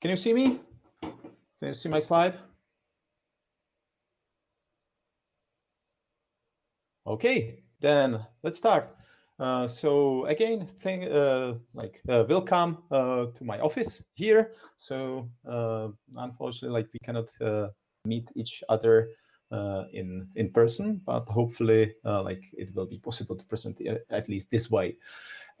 Can you see me? Can you see my slide? Okay, then let's start. Uh, so again, thank, uh, like uh, welcome uh, to my office here. So uh, unfortunately, like we cannot uh, meet each other in in person, but hopefully, like it will be possible to present at least this way.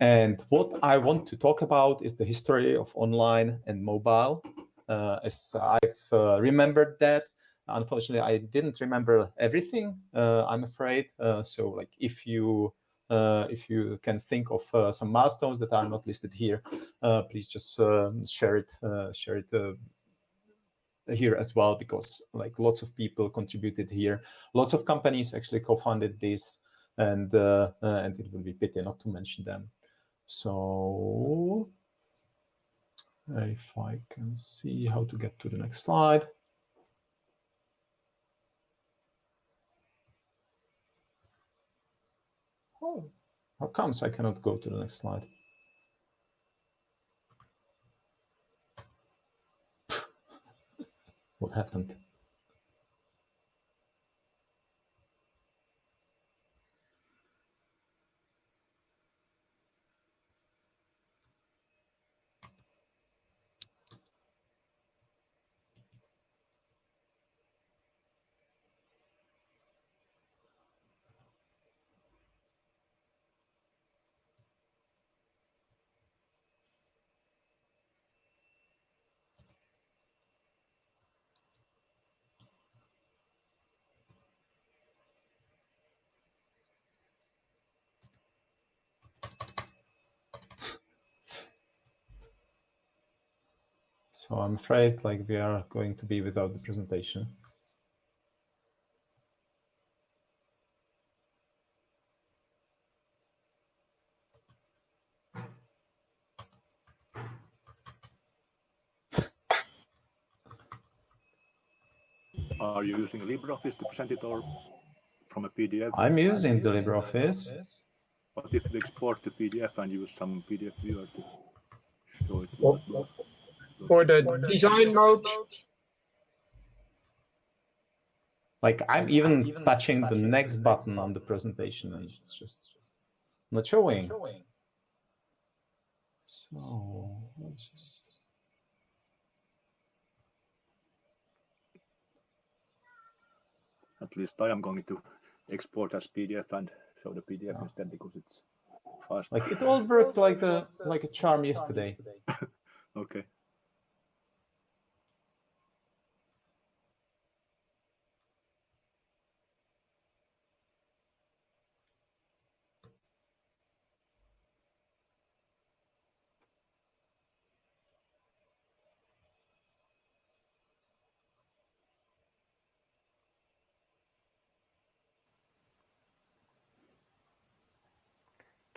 And what I want to talk about is the history of online and mobile, as I've remembered that unfortunately i didn't remember everything uh, i'm afraid uh, so like if you uh, if you can think of uh, some milestones that are not listed here, uh, please just um, share it share it here as well because like lots of people contributed here. Lots of companies actually co-funded this, and and it would be pity not to mention them. So if I can see how to get to the next slide. Oh, how comes I cannot go to the next slide? what happened? So I'm afraid like we are going to be without the presentation. Are you using LibreOffice to present it or from a PDF? I'm using the LibreOffice. But if you export the PDF and use some PDF viewer to show it? Well, for the design mode. Like I'm even touching the next button on the presentation and it's just, just not showing. So let's just at least I am going to export as PDF and show the PDF yeah. instead because it's fast. Like it all worked like a like a charm yesterday. okay.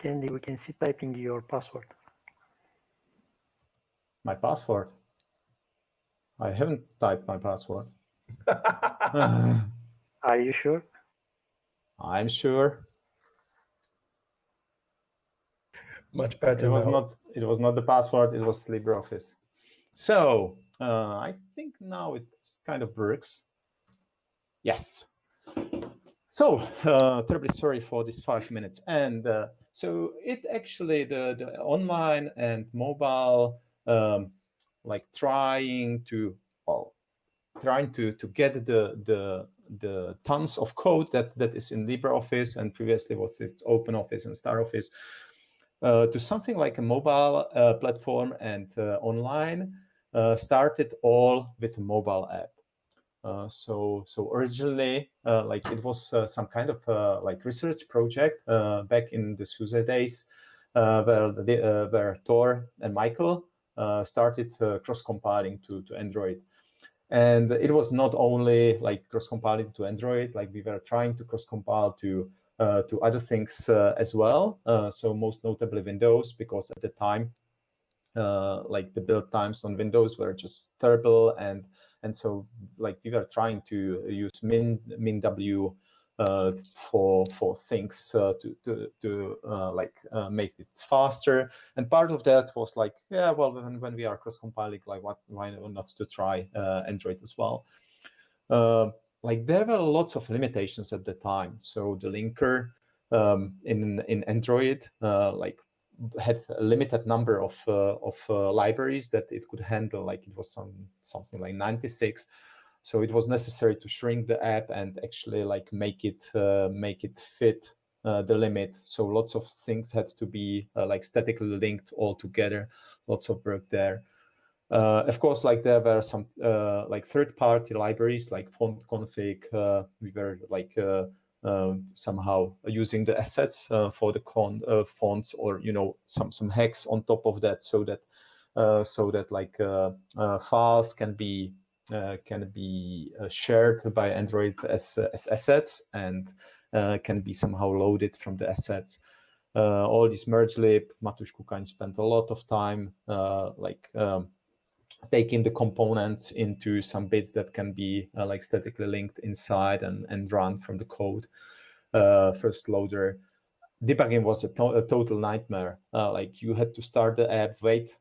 Kendy, we can see typing your password. My password? I haven't typed my password. Are you sure? I'm sure. Much better. It was now. not. It was not the password. It was LibreOffice. So uh, I think now it kind of works. Yes. So uh, terribly sorry for these five minutes. And uh, so it actually, the, the online and mobile, um, like trying to, well, trying to, to get the, the, the tons of code that, that is in LibreOffice and previously was it OpenOffice and StarOffice uh, to something like a mobile uh, platform and uh, online uh, started all with a mobile app. Uh, so so originally uh, like it was uh, some kind of uh, like research project uh, back in the SUSE days where the, where Tor and Michael started cross compiling to to Android. And it was not only like cross compiling to Android, like we were trying to cross compile to to other things as well. so most notably Windows, because at the time like the build times on Windows were just terrible and and so like we were trying to use min, MinGW uh, for for things uh, to to to uh, like make it faster. And part of that was like, yeah, well, when, when we are cross compiling, like, what why not to try Android as well? like there were lots of limitations at the time. So the linker um, in in Android, like had a limited number of uh, of uh, libraries that it could handle. Like it was some something like 96. So it was necessary to shrink the app and actually like make it uh, make it fit uh, the limit. So lots of things had to be uh, like statically linked all together. Lots of work there. Uh, of course, like there were some like third-party libraries like font config. We were like somehow using the assets for the con fonts or you know some some hacks on top of that, so that so that like files can be uh, can be uh, shared by Android as, as assets and uh, can be somehow loaded from the assets. all this merge lib, Matúš Kukan spent a lot of time like um, taking the components into some bits that can be uh, like statically linked inside and, and run from the code. Uh, first loader. Debugging was a, to a total nightmare. Uh, like you had to start the app, wait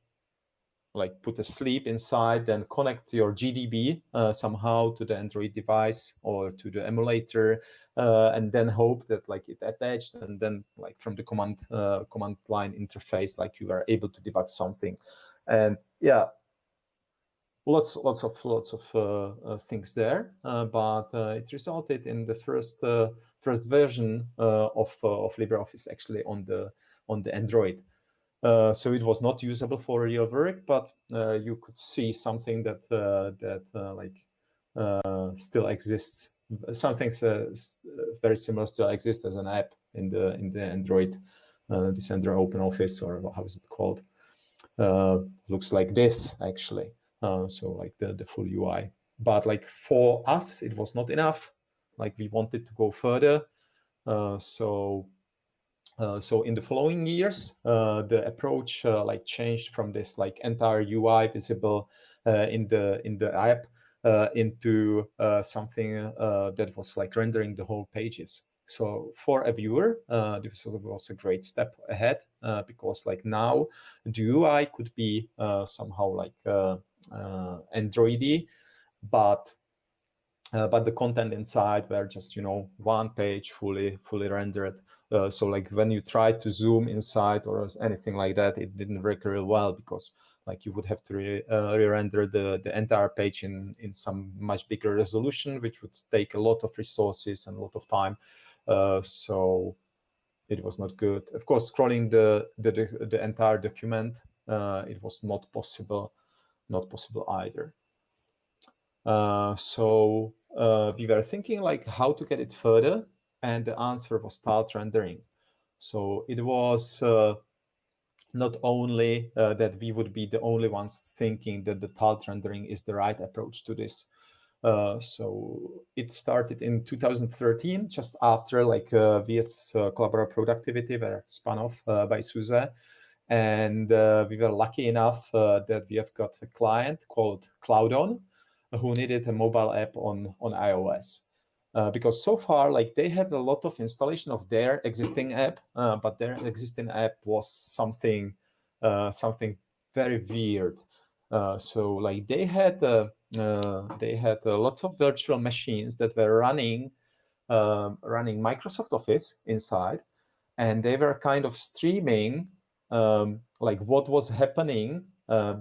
like put a sleep inside, then connect your GDB uh, somehow to the Android device or to the emulator, uh, and then hope that like it attached, and then like from the command uh, command line interface, like you are able to debug something. And yeah, lots lots of lots of uh, uh, things there, uh, but it resulted in the first first version of of LibreOffice actually on the on the Android. Uh, so it was not usable for real work, but uh, you could see something that uh, that uh, like uh, still exists. Some things very similar still exist as an app in the in the Android, this Android Open Office or how is it called? looks like this actually. So like the the full UI. But like for us, it was not enough. Like we wanted to go further. so uh, so in the following years, uh, the approach uh, like changed from this like entire UI visible uh, in the in the app uh, into something that was like rendering the whole pages. So for a viewer, this was a great step ahead because like now the UI could be somehow like Androidy, but uh, but the content inside were just you know one page fully fully rendered. Uh, so like when you try to zoom inside or anything like that it didn't work real well because like you would have to re, uh, re-render the the entire page in in some much bigger resolution which would take a lot of resources and a lot of time. Uh, so it was not good. Of course scrolling the the, the, the entire document uh, it was not possible not possible either uh, so uh, we were thinking like how to get it further, and the answer was tiled rendering. So it was uh, not only uh, that we would be the only ones thinking that the tiled rendering is the right approach to this. Uh, so it started in 2013, just after like uh, VS uh, Collabora Productivity were spun off by SUSE. And we were lucky enough that we have got a client called CloudOn, who needed a mobile app on, on iOS. Uh, because so far, like they had a lot of installation of their existing app, uh, but their existing app was something, uh, something very weird. Uh, so like they had, uh, uh, they had lots of virtual machines that were running, um, running Microsoft Office inside, and they were kind of streaming um, like what was happening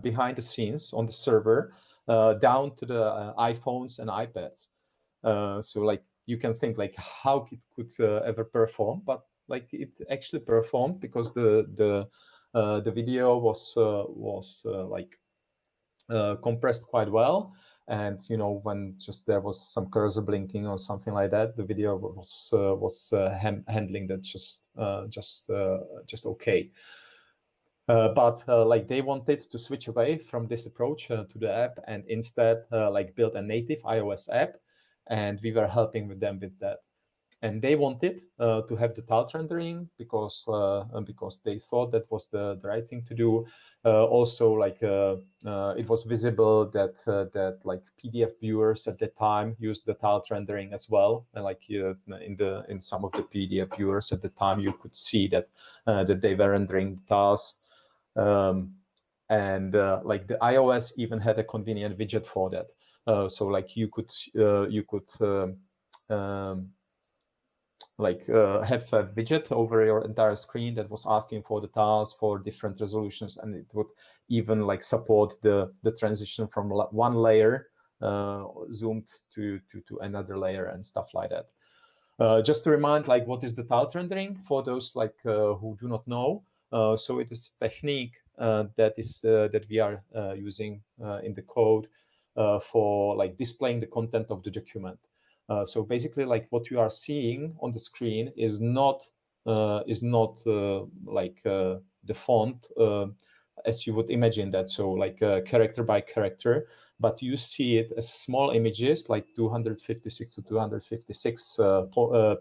behind the scenes on the server uh, down to the uh, iPhones and iPads. Uh, so like you can think like how it could ever perform, but like it actually performed because the the the video was was like compressed quite well and you know when just there was some cursor blinking or something like that the video was uh, was uh, handling that just uh, just just okay uh, but uh, like they wanted to switch away from this approach uh, to the app and instead uh, like build a native iOS app, and we were helping with them with that. and they wanted uh, to have the tile rendering because uh, because they thought that was the, the right thing to do. Also, like it was visible that that like PDF viewers at the time used the tile rendering as well, and like in the in some of the PDF viewers at the time, you could see that that they were rendering the tiles. Um, and like the iOS even had a convenient widget for that. so like you could you could um, um, like uh, have a widget over your entire screen that was asking for the tiles for different resolutions and it would even like support the the transition from one layer uh, zoomed to, to to another layer and stuff like that uh, just to remind like what is the tile rendering for those like uh, who do not know uh, so it is technique uh, that is that we are using in the code for like displaying the content of the document uh, so basically, like what you are seeing on the screen is not uh, is not uh, like uh, the font uh, as you would imagine that. So like character by character, but you see it as small images, like 256 to 256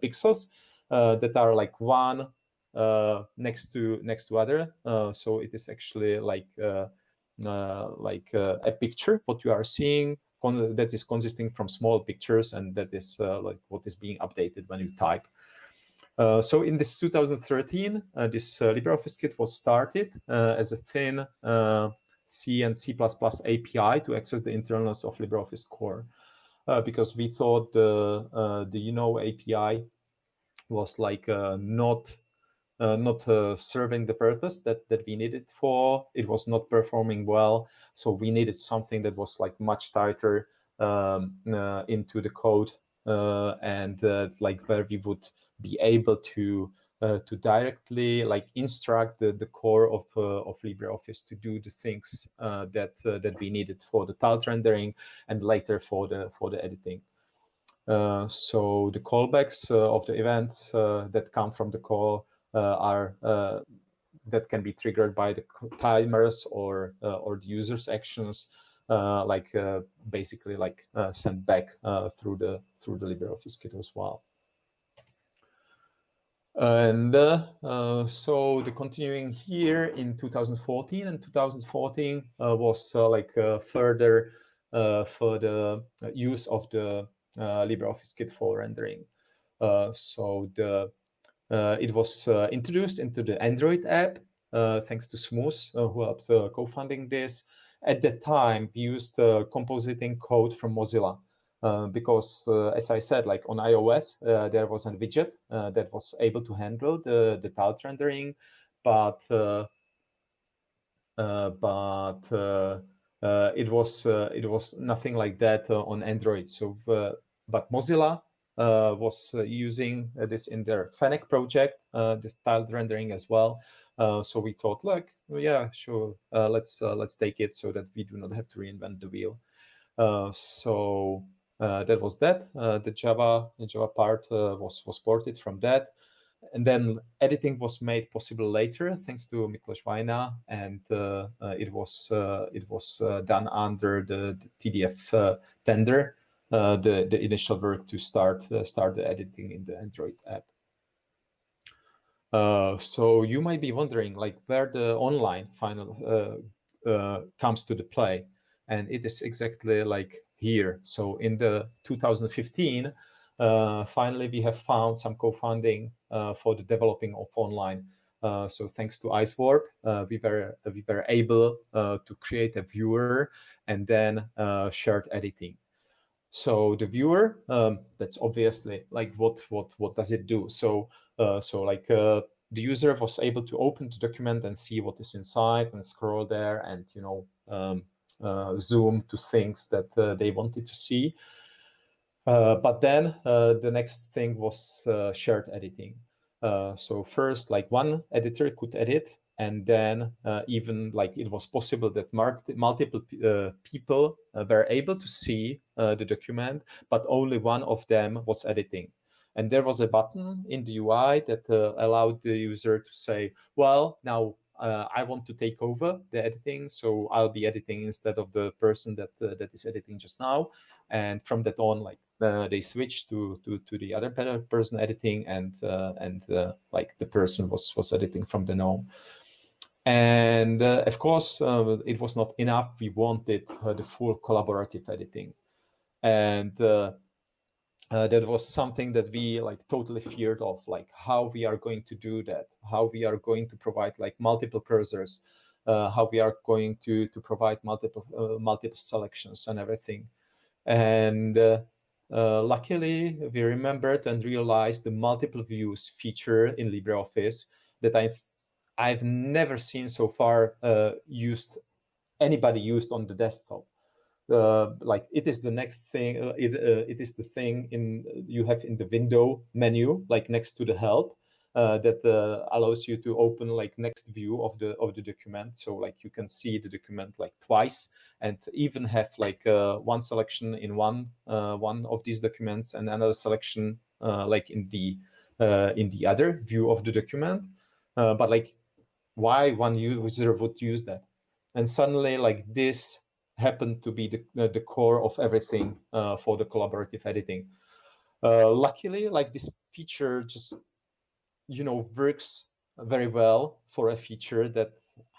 pixels that are like one next to next to other. so it is actually like like a picture what you are seeing that is consisting from small pictures and that is uh, like what is being updated when you type. Uh, so in this 2013, uh, this uh, LibreOffice Kit was started uh, as a thin uh, C and C++ API to access the internals of LibreOffice Core, because we thought the the UNO API was like not uh, not uh, serving the purpose that that we needed for. It was not performing well, so we needed something that was like much tighter um, uh, into the code uh, and uh, like where we would be able to uh, to directly like instruct the, the core of of LibreOffice to do the things that that we needed for the tile rendering and later for the for the editing. Uh, so the callbacks uh, of the events uh, that come from the call uh, are uh, that can be triggered by the timers or uh, or the user's actions, like basically like sent back through the through the LibreOffice kit as well. And uh, uh, so the continuing here in 2014 and 2014 uh, was like further for the use of the LibreOffice kit for rendering. so the uh, it was uh, introduced into the Android app, uh, thanks to Smoose, who helped co-funding this. At that time, we used compositing code from Mozilla. Uh, because uh, as I said, like on iOS, uh, there was a widget that was able to handle the, the rendering, but but it was it was nothing like that on Android. So, but Mozilla uh, was uh, using uh, this in their Fennec project, this tiled rendering as well. so we thought, look, yeah, sure, let's let's take it so that we do not have to reinvent the wheel. so that was that. the Java the Java part was was ported from that and then editing was made possible later thanks to Miklos Vajna, and uh, uh, it was uh, it was done under the, the TDF tender uh, the the initial work to start uh, start the editing in the Android app. Uh, so you might be wondering like where the online final uh, uh, comes to the play, and it is exactly like here. So in the 2015, uh, finally we have found some co-funding for the developing of online. so thanks to IceWarp, we were we were able to create a viewer and then shared editing. So the viewer, um, that's obviously like what what what does it do? So uh, so like uh, the user was able to open the document and see what is inside and scroll there and you know um, uh, zoom to things that uh, they wanted to see. Uh, but then uh, the next thing was shared editing. so first, like one editor could edit and then uh, even like it was possible that multiple uh, people uh, were able to see uh, the document, but only one of them was editing. And there was a button in the UI that uh, allowed the user to say, well, now uh, I want to take over the editing, so I'll be editing instead of the person that that is editing just now. And from that on, like they switched to to to the other person editing, and and like the person was was editing from the gnome. And uh, of course, it was not enough. We wanted the full collaborative editing, and uh, that was something that we like totally feared of like how we are going to do that how we are going to provide like multiple cursors uh, how we are going to to provide multiple uh, multiple selections and everything and uh, uh, luckily we remembered and realized the multiple views feature in LibreOffice that I've I've never seen so far uh, used anybody used on the desktop. Uh, like it is the next thing uh, it, uh, it is the thing in you have in the window menu like next to the help uh, that uh, allows you to open like next view of the of the document. So like you can see the document like twice and even have like one selection in one one of these documents and another selection like in the in the other view of the document. But like why one user would use that and suddenly like this happened to be the, the core of everything uh, for the collaborative editing. Uh, luckily, like this feature just, you know, works very well for a feature that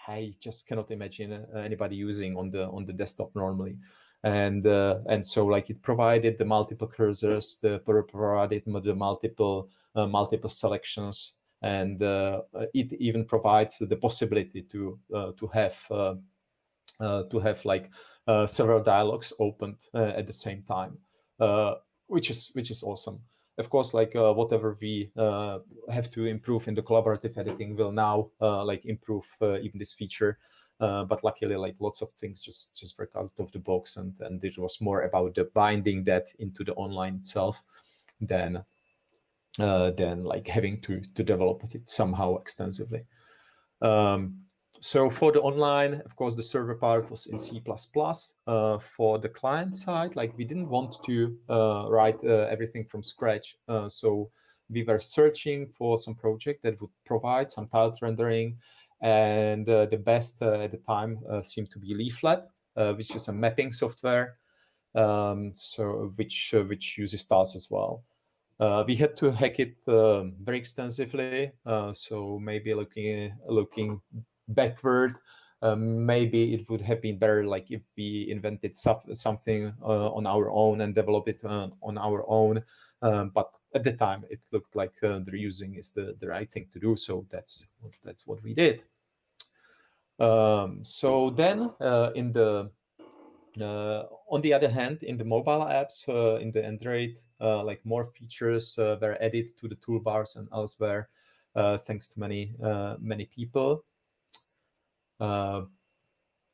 I just cannot imagine uh, anybody using on the on the desktop normally. And uh, and so like it provided the multiple cursors, the provided the multiple uh, multiple selections, and uh, it even provides the possibility to to have uh, to have like uh, several dialogues opened uh, at the same time, which is which is awesome. Of course, like whatever we have to improve in the collaborative editing will now like improve even this feature. Uh, but luckily like lots of things just just work out of the box and and it was more about the binding that into the online itself than uh, than like having to to develop it somehow extensively um, so for the online, of course, the server part was in C++. Uh, for the client side, like we didn't want to uh, write uh, everything from scratch. Uh, so we were searching for some project that would provide some tiled rendering. And uh, the best at the time seemed to be Leaflet, which is a mapping software, um, so which which uses tiles as well. Uh, we had to hack it um, very extensively. Uh, so maybe looking looking backward. Um, maybe it would have been better like if we invented something uh, on our own and develop it on our own. Um, but at the time, it looked like uh, the reusing is the, the right thing to do. So that's that's what we did. Um, so then uh, in the uh, on the other hand, in the mobile apps, uh, in the Android, uh, like more features uh, were added to the toolbars and elsewhere, uh, thanks to many many people. Uh,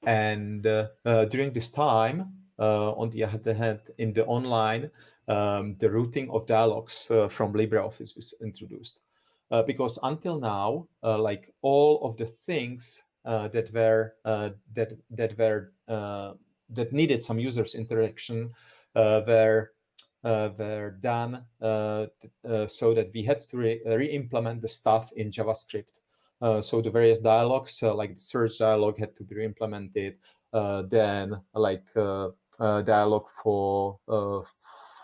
and uh, uh, during this time, on the other hand, in the online, um, the routing of dialogues from LibreOffice was introduced. because until now, like all of the things that were that that were that needed some users interaction were uh, were done uh, uh, so that we had to re-implement re the stuff in JavaScript. Uh, so the various dialogues, uh, like the search dialogue had to be re implemented. Uh, then like dialogue for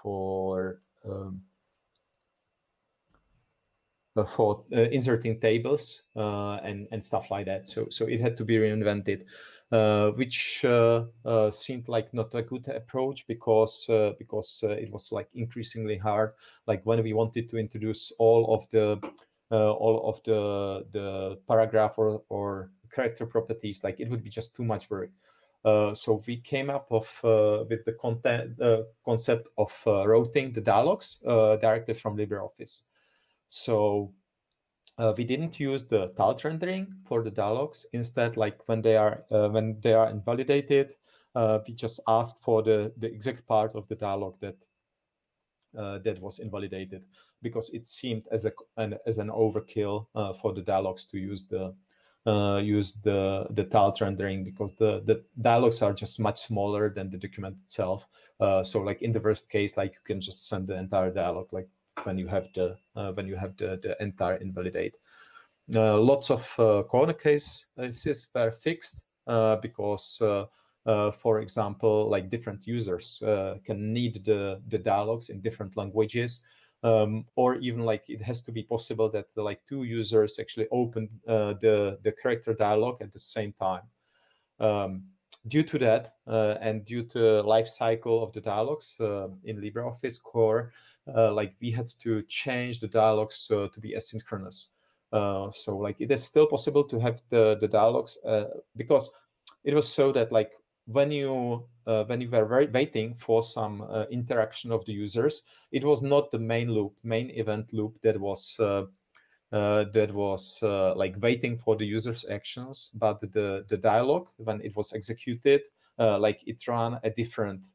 for um, for uh, inserting tables uh, and and stuff like that. So so it had to be reinvented, uh, which seemed like not a good approach because because it was like increasingly hard. Like when we wanted to introduce all of the uh, all of the the paragraph or, or character properties, like it would be just too much work. Uh, so we came up of uh, with the content uh, concept of uh, routing the dialogues uh, directly from LibreOffice. So we didn't use the tiled rendering for the dialogues. Instead, like when they are when they are invalidated, we just ask for the the exact part of the dialogue that that was invalidated because it seemed as a an, as an overkill uh, for the dialogues to use the uh, use the the tiled rendering because the the dialogues are just much smaller than the document itself. Uh, so like in the worst case, like you can just send the entire dialogue like when you have the uh, when you have the the entire invalidate. lots of corner cases were fixed because uh, for example, like different users uh, can need the, the dialogues in different languages. Um, or even like it has to be possible that like two users actually open uh, the, the character dialogue at the same time. Um, due to that uh, and due to life cycle of the dialogues uh, in LibreOffice core, uh, like we had to change the dialogues to be asynchronous. so like it is still possible to have the, the dialogues because it was so that like when you uh, when you were waiting for some uh, interaction of the users, it was not the main loop, main event loop that was uh, uh that was uh, like waiting for the user's actions, but the the dialogue when it was executed, uh, like it ran a different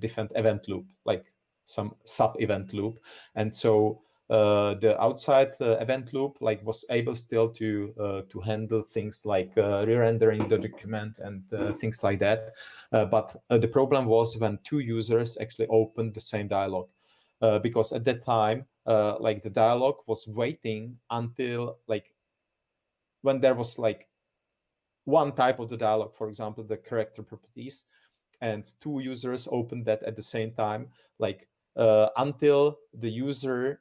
different event loop, like some sub event loop, and so uh, the outside uh, event loop like was able still to uh, to handle things like uh, re-rendering the document and uh, things like that. Uh, but the problem was when two users actually opened the same dialogue, because at that time, like the dialogue was waiting until like when there was like one type of the dialogue, for example, the character properties, and two users opened that at the same time, like until the user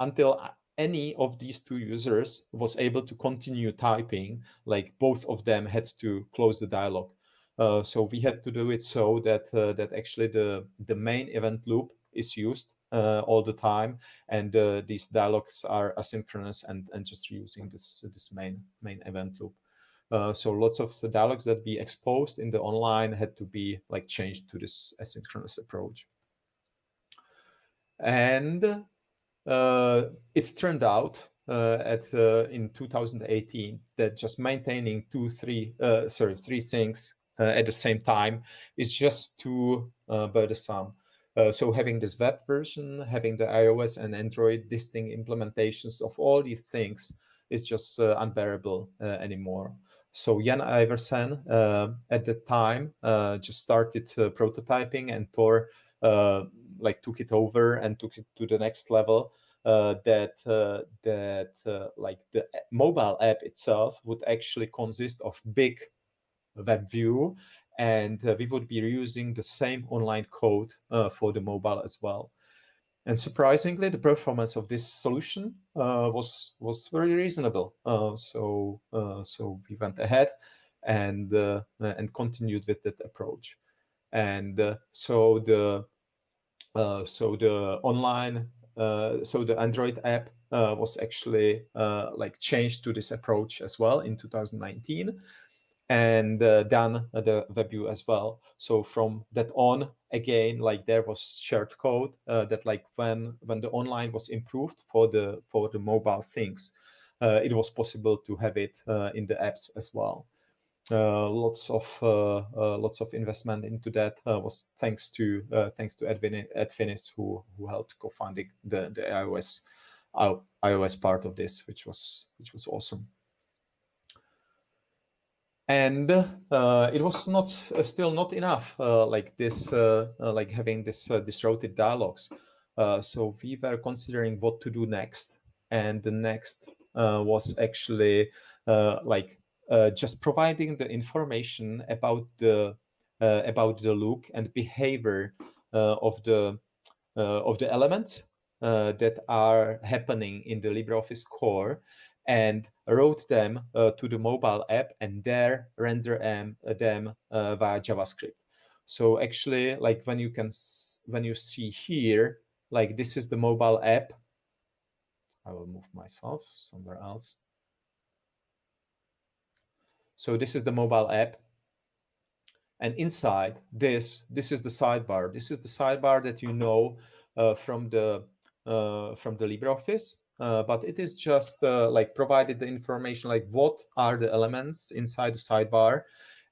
until any of these two users was able to continue typing, like both of them had to close the dialogue. Uh, so we had to do it so that uh, that actually the the main event loop is used uh, all the time, and uh, these dialogues are asynchronous and and just using this this main main event loop. Uh, so lots of the dialogues that we exposed in the online had to be like changed to this asynchronous approach. And uh, it turned out uh, at uh, in 2018 that just maintaining two, three, sorry, three things at the same time is just too burdensome. Uh, so having this web version, having the iOS and Android distinct implementations of all these things is just uh, unbearable uh, anymore. So Jan Iversen at the time just started prototyping and Tor like took it over and took it to the next level uh, that uh, that uh, like the mobile app itself would actually consist of big web view and uh, we would be using the same online code uh, for the mobile as well. And surprisingly the performance of this solution uh, was was very reasonable. So so we went ahead and and continued with that approach. And so the uh, so the online, uh, so the Android app uh, was actually like changed to this approach as well in 2019 and uh, done the WebView as well. So from that on, again, like there was shared code uh, that like when when the online was improved for the for the mobile things, uh, it was possible to have it in the apps as well. Uh, lots of uh, uh, lots of investment into that was thanks to thanks to Edwin Ed Finis who who helped co-founding the the iOS iOS part of this, which was which was awesome. And uh, it was not uh, still not enough, uh, like this, like having this this routed dialogues. so we were considering what to do next, and the next was actually like uh, just providing the information about the uh, about the look and behavior uh, of the of the elements that are happening in the LibreOffice core and wrote them uh, to the mobile app and there render them, uh, them uh, via JavaScript. So actually, like when you can, when you see here, like this is the mobile app. I will move myself somewhere else. So this is the mobile app. And inside this, this is the sidebar. This is the sidebar that you know uh, from the uh, from the LibreOffice, uh, but it is just uh, like provided the information like what are the elements inside the sidebar,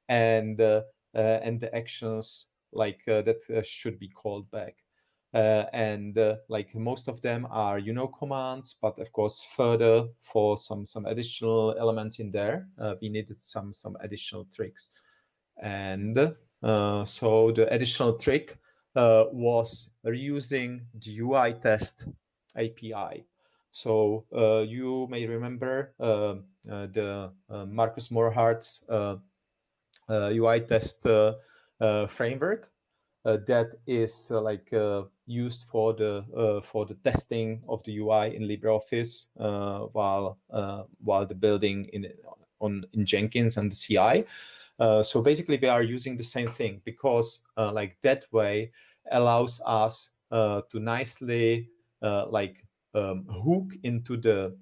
and uh, uh, and the actions like that should be called back. Uh, and uh, like most of them are you know commands but of course further for some some additional elements in there uh, we needed some some additional tricks and uh, so the additional trick uh, was reusing the UI test API So uh, you may remember uh, uh, the Markus Mohrhard's UI test framework that is like used for the for the testing of the UI in LibreOffice while while the building in on in Jenkins and the CI. Uh, so basically, we are using the same thing because uh, like that way allows us uh, to nicely like um, hook into the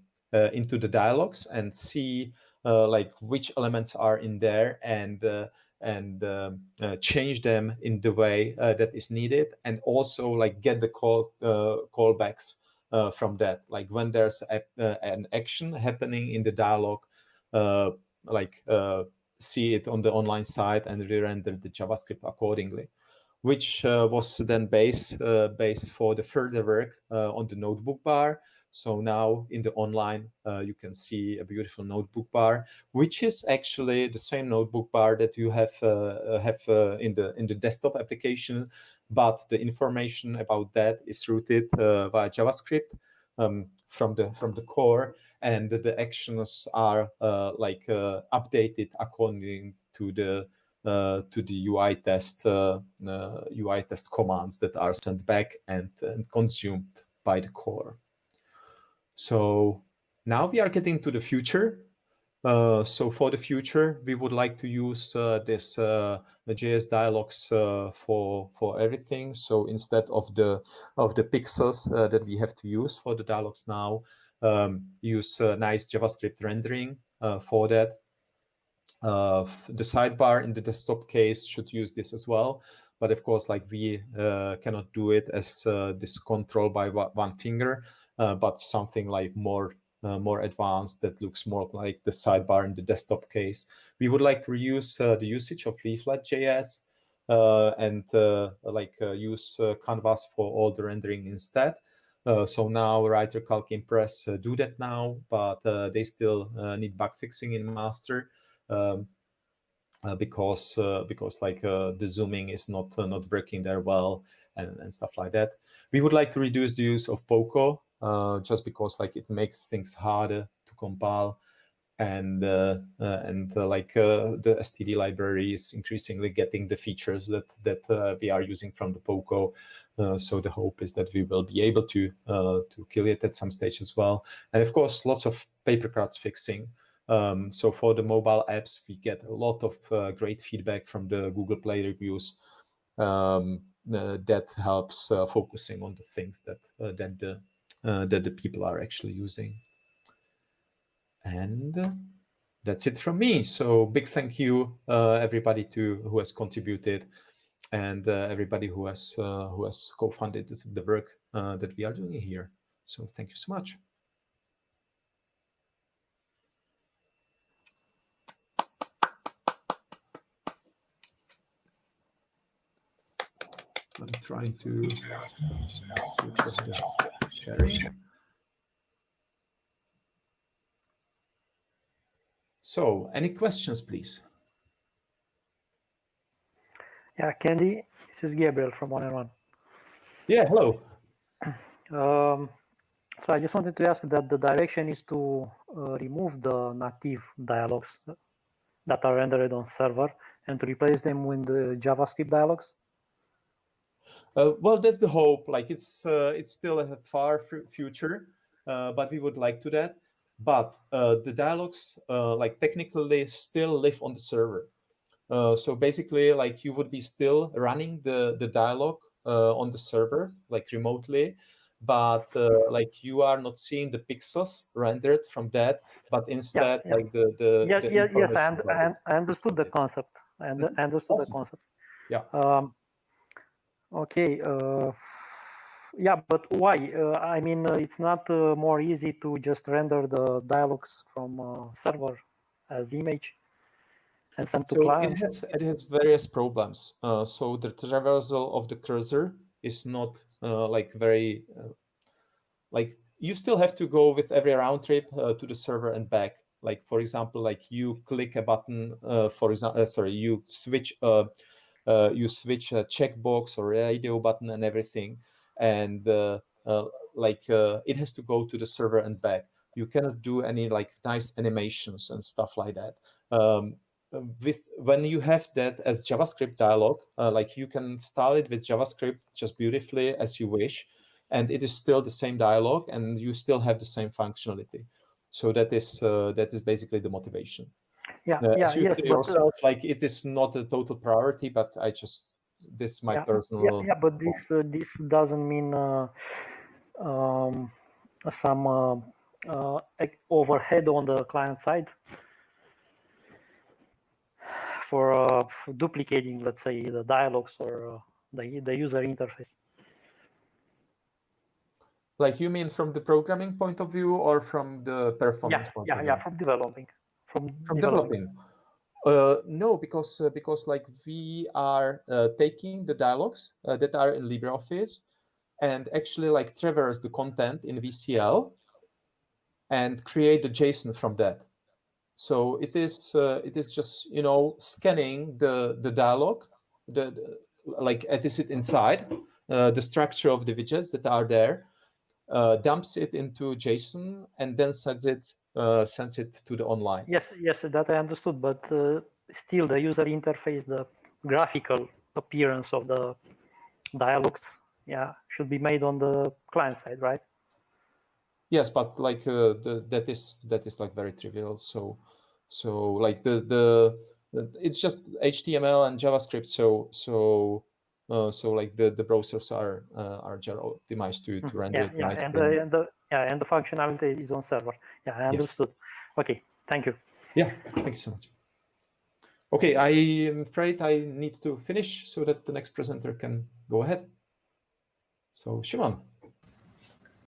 into the dialogues and see like which elements are in there and and um, uh, change them in the way uh, that is needed and also like get the call uh, callbacks from that. Like when there's a, an action happening in the dialogue like see it on the online site and re-render the JavaScript accordingly, which uh, was then base uh, base for the further work uh, on the notebook bar. So now in the online, you can see a beautiful notebook bar, which is actually the same notebook bar that you have have in the in the desktop application, but the information about that is routed via JavaScript um, from the from the core and the actions are uh, like uh, updated according to the uh, to the UI test UI test commands that are sent back and, and consumed by the core. So now we are getting to the future. Uh, so for the future, we would like to use uh, this uh, the JS dialogues for for everything. So instead of the of the pixels that we have to use for the dialogues now, um, use nice JavaScript rendering for that. The sidebar in the desktop case should use this as well but of course like we uh, cannot do it as uh, this control by one finger uh, but something like more uh, more advanced that looks more like the sidebar in the desktop case. We would like to reuse uh, the usage of Leaflet.js uh, and like use Canvas for all the rendering instead. so now Writer, Calc, Impress do that now, but they still need bug fixing in master. Um, uh, because uh, because like uh, the zooming is not not working there well and, and stuff like that. We would like to reduce the use of Poco just because like it makes things harder to compile and uh, uh, and uh, like the std library is increasingly getting the features that that we are using from the poco so the hope is that we will be able to to kill it at some stage as well and of course lots of paper cuts fixing um, so for the mobile apps we get a lot of great feedback from the google play reviews um, that helps focusing on the things that then the uh, that the people are actually using. And that's it from me. So big thank you, uh, everybody to who has contributed and uh, everybody who has uh, who has co-funded the work uh, that we are doing here. So thank you so much. I'm trying to switch off the sharing. So, any questions, please? Yeah, Kendy, this is Gabriel from One and One. Yeah, hello. Um, so I just wanted to ask that the direction is to uh, remove the native dialogues that are rendered on server and to replace them with the JavaScript dialogues. Uh, well, that's the hope. Like it's uh, it's still a far future, uh, but we would like to that. But uh, the dialogues, uh, like technically, still live on the server. Uh, so basically, like you would be still running the the dialogue on the server, like remotely, but like you are not seeing the pixels rendered from that, but instead, yeah, yes. like the the, yeah, the yeah yes, I, I, I, understood the concept. I, understood awesome. the concept. Yeah. Um, Okay. Uh, yeah, but why? Uh, I mean, uh, it's not uh, more easy to just render the dialogues from uh, server as image and send to so client. It has, it has various problems. Uh, so the traversal of the cursor is not like very, like you still have to go with every round trip to the server and back. Like, for example, like you click a button, for example, sorry, you switch uh, you switch a checkbox or radio button and everything. And uh, uh, like uh, it has to go to the server and back. You cannot do any like nice animations and stuff like that. Um, with when you have that as JavaScript dialog, like you can style it with JavaScript just beautifully as you wish, and it is still the same dialog, and you still have the same functionality. So that is uh, that is basically the motivation. Yeah, Uh, yeah, yes, say but, uh, like it is not a total priority, but I just this is my yeah, personal. yeah, yeah, but this uh, this doesn't mean uh, um, some uh, uh, overhead on the client side for, uh, for duplicating, let's say, the dialogues or uh, the the user interface. Like you mean from the programming point of view or from the performance Yeah, point yeah, of yeah, view? from developing, from, From developing. Uh, no, because uh, because like we are uh, taking the dialogues uh, that are in LibreOffice and actually like traverse the content in VCL and create the JSON from that. So it is uh, it is just you know scanning the the dialogue, the, the like it is it inside uh, the structure of the widgets that are there, uh, dumps it into JSON and then sends it sends it to the online. Yes, yes, that I understood, but uh, still the user interface, the graphical appearance of the dialogues, yeah, should be made on the client side, right? Yes, but like uh, the, that is that is like very trivial. So so like the the it's just HTML and JavaScript. So so uh, so like the the browsers are uh, are just optimized to to render Mm-hmm. Yeah, it yeah, nicely. and the, and the yeah, and the functionality is on server. Yeah, I understood. Okay, thank you. Yeah, thank you so much. Okay, I am afraid I need to finish so that the next presenter can go ahead. So Szymon.